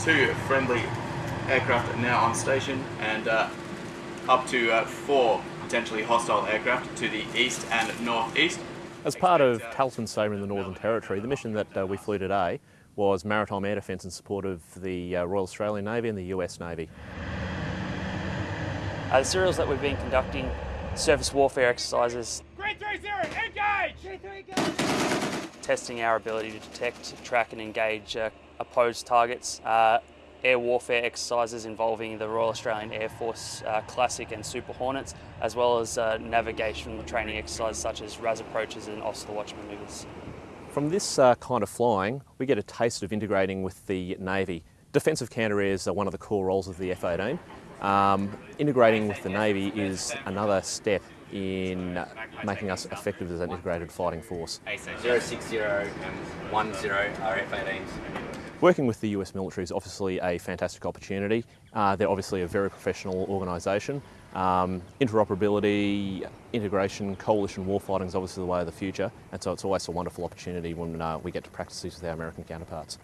two friendly aircraft are now on station and uh, up to uh, four potentially hostile aircraft to the east and northeast. As part of Talisman Sabre in the Northern Territory, the mission that uh, we flew today was maritime air defence in support of the uh, Royal Australian Navy and the US Navy. Uh, the serials that we've been conducting, surface warfare exercises. Green 3 engage! engage! Testing our ability to detect, track and engage uh, opposed targets. Uh, air warfare exercises involving the Royal Australian Air Force uh, Classic and Super Hornets, as well as uh, navigation training exercises such as RAS approaches and Officer Watch manoeuvres. From this uh, kind of flying, we get a taste of integrating with the Navy. Defensive counter airs are one of the core roles of the F-18. Um, integrating with the Navy is another step in making us effective as an integrated fighting force. 060 and 10 are F-18s. Working with the US military is obviously a fantastic opportunity. Uh, they're obviously a very professional organisation. Um, interoperability, integration, coalition warfighting is obviously the way of the future, and so it's always a wonderful opportunity when uh, we get to practice these with our American counterparts.